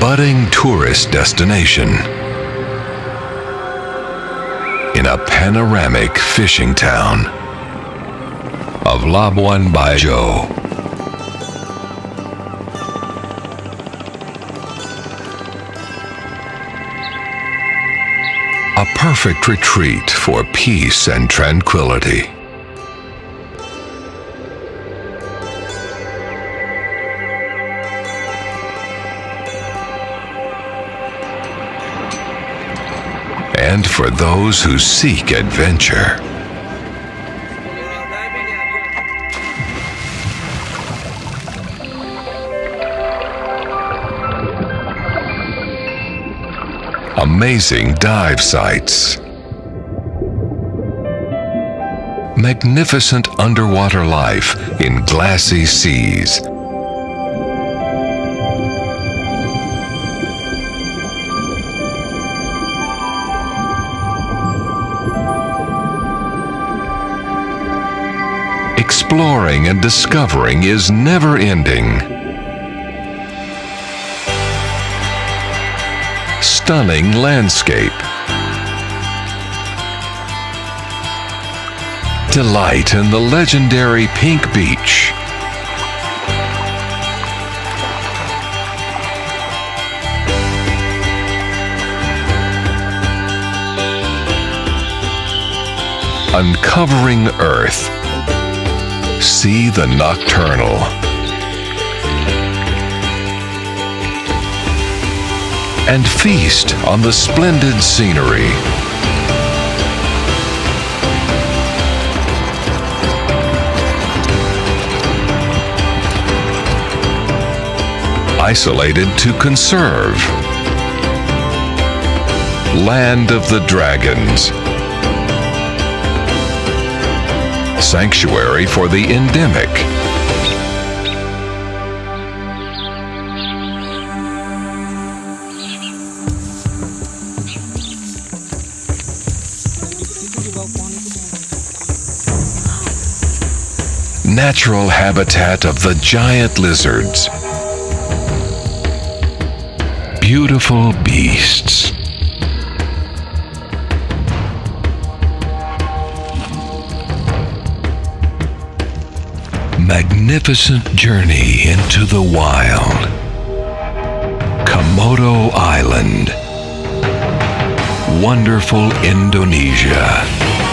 budding tourist destination in a panoramic fishing town of Labuan Bajo. A perfect retreat for peace and tranquility. And for those who seek adventure. Amazing dive sites. Magnificent underwater life in glassy seas. Exploring and discovering is never ending. Stunning landscape. Delight in the legendary Pink Beach. Uncovering Earth. See the Nocturnal. And feast on the splendid scenery. Isolated to conserve. Land of the Dragons. Sanctuary for the Endemic. Natural habitat of the giant lizards. Beautiful beasts. Magnificent journey into the wild. Komodo Island. Wonderful Indonesia.